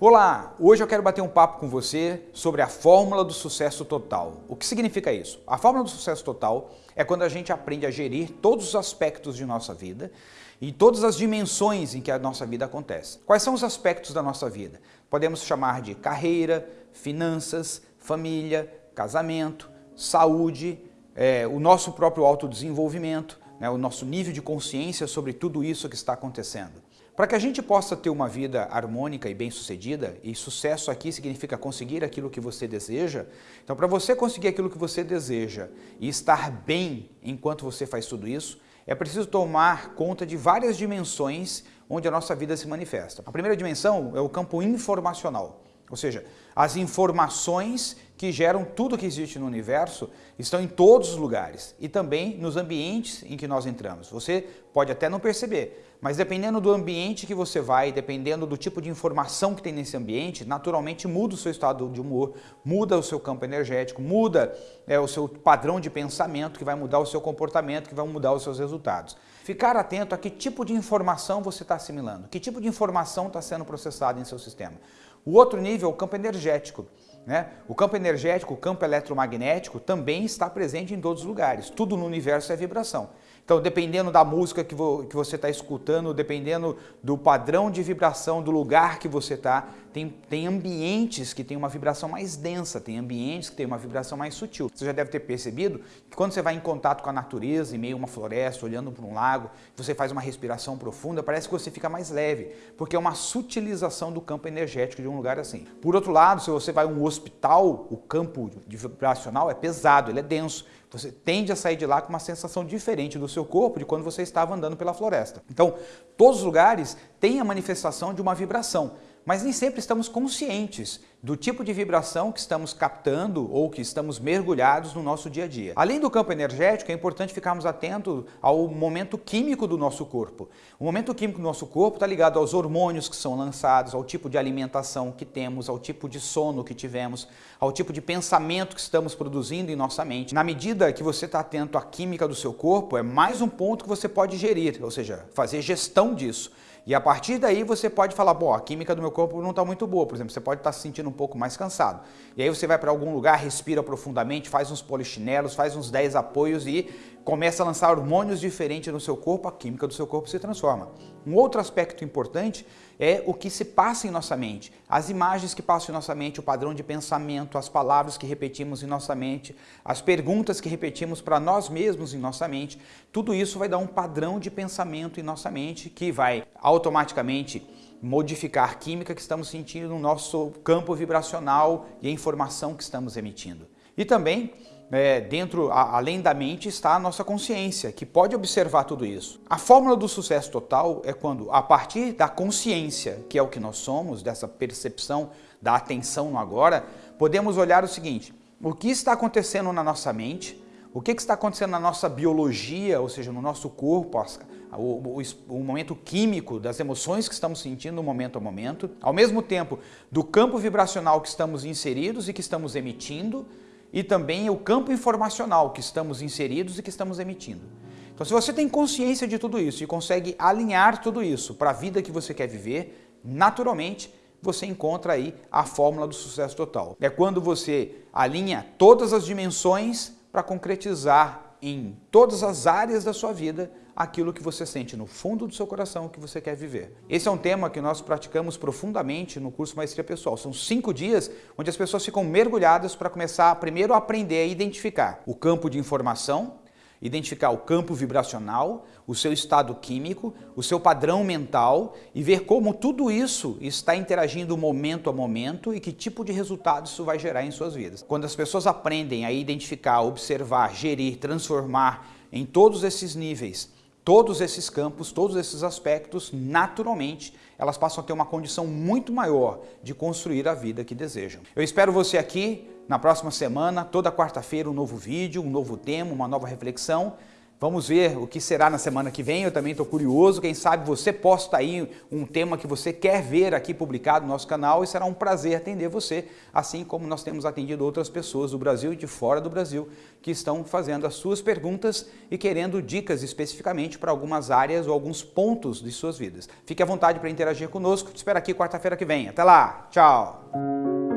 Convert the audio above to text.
Olá, hoje eu quero bater um papo com você sobre a fórmula do sucesso total. O que significa isso? A fórmula do sucesso total é quando a gente aprende a gerir todos os aspectos de nossa vida e todas as dimensões em que a nossa vida acontece. Quais são os aspectos da nossa vida? Podemos chamar de carreira, finanças, família, casamento, saúde, é, o nosso próprio autodesenvolvimento, né, o nosso nível de consciência sobre tudo isso que está acontecendo. Para que a gente possa ter uma vida harmônica e bem-sucedida, e sucesso aqui significa conseguir aquilo que você deseja, então para você conseguir aquilo que você deseja e estar bem enquanto você faz tudo isso, é preciso tomar conta de várias dimensões onde a nossa vida se manifesta. A primeira dimensão é o campo informacional, ou seja, as informações que geram tudo que existe no universo estão em todos os lugares e também nos ambientes em que nós entramos. Você pode até não perceber, mas dependendo do ambiente que você vai, dependendo do tipo de informação que tem nesse ambiente, naturalmente muda o seu estado de humor, muda o seu campo energético, muda é, o seu padrão de pensamento, que vai mudar o seu comportamento, que vai mudar os seus resultados. Ficar atento a que tipo de informação você está assimilando, que tipo de informação está sendo processada em seu sistema. O outro nível é o campo energético. Né? O campo energético, o campo eletromagnético também está presente em todos os lugares. Tudo no universo é vibração. Então, dependendo da música que, vo, que você está escutando, dependendo do padrão de vibração do lugar que você está, tem, tem ambientes que tem uma vibração mais densa, tem ambientes que tem uma vibração mais sutil. Você já deve ter percebido que quando você vai em contato com a natureza, em meio a uma floresta, olhando para um lago, você faz uma respiração profunda, parece que você fica mais leve, porque é uma sutilização do campo energético de um lugar assim. Por outro lado, se você vai a um hospital, o campo vibracional é pesado, ele é denso. Você tende a sair de lá com uma sensação diferente do seu corpo de quando você estava andando pela floresta. Então, todos os lugares têm a manifestação de uma vibração mas nem sempre estamos conscientes do tipo de vibração que estamos captando ou que estamos mergulhados no nosso dia a dia. Além do campo energético, é importante ficarmos atentos ao momento químico do nosso corpo. O momento químico do nosso corpo está ligado aos hormônios que são lançados, ao tipo de alimentação que temos, ao tipo de sono que tivemos, ao tipo de pensamento que estamos produzindo em nossa mente. Na medida que você está atento à química do seu corpo, é mais um ponto que você pode gerir, ou seja, fazer gestão disso. E a partir daí você pode falar, bom, a química do meu corpo não está muito boa, por exemplo, você pode estar tá se sentindo um pouco mais cansado. E aí você vai para algum lugar, respira profundamente, faz uns polichinelos, faz uns 10 apoios e começa a lançar hormônios diferentes no seu corpo, a química do seu corpo se transforma. Um outro aspecto importante é o que se passa em nossa mente, as imagens que passam em nossa mente, o padrão de pensamento, as palavras que repetimos em nossa mente, as perguntas que repetimos para nós mesmos em nossa mente, tudo isso vai dar um padrão de pensamento em nossa mente que vai automaticamente modificar a química que estamos sentindo no nosso campo vibracional e a informação que estamos emitindo. E também é, dentro, a, além da mente, está a nossa consciência, que pode observar tudo isso. A fórmula do sucesso total é quando, a partir da consciência, que é o que nós somos, dessa percepção da atenção no agora, podemos olhar o seguinte, o que está acontecendo na nossa mente, o que está acontecendo na nossa biologia, ou seja, no nosso corpo, o, o, o, momento químico das emoções que estamos sentindo momento a momento, ao mesmo tempo do campo vibracional que estamos inseridos e que estamos emitindo, e também o campo informacional que estamos inseridos e que estamos emitindo. Então, se você tem consciência de tudo isso e consegue alinhar tudo isso para a vida que você quer viver, naturalmente você encontra aí a fórmula do sucesso total. É quando você alinha todas as dimensões para concretizar em todas as áreas da sua vida aquilo que você sente no fundo do seu coração que você quer viver. Esse é um tema que nós praticamos profundamente no curso Maestria Pessoal. São cinco dias onde as pessoas ficam mergulhadas para começar primeiro a aprender a identificar o campo de informação, identificar o campo vibracional, o seu estado químico, o seu padrão mental e ver como tudo isso está interagindo momento a momento e que tipo de resultado isso vai gerar em suas vidas. Quando as pessoas aprendem a identificar, observar, gerir, transformar em todos esses níveis todos esses campos, todos esses aspectos, naturalmente, elas passam a ter uma condição muito maior de construir a vida que desejam. Eu espero você aqui na próxima semana, toda quarta-feira um novo vídeo, um novo tema, uma nova reflexão. Vamos ver o que será na semana que vem, eu também estou curioso, quem sabe você posta aí um tema que você quer ver aqui publicado no nosso canal e será um prazer atender você, assim como nós temos atendido outras pessoas do Brasil e de fora do Brasil que estão fazendo as suas perguntas e querendo dicas especificamente para algumas áreas ou alguns pontos de suas vidas. Fique à vontade para interagir conosco, te espero aqui quarta-feira que vem. Até lá, tchau!